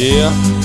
Yeah.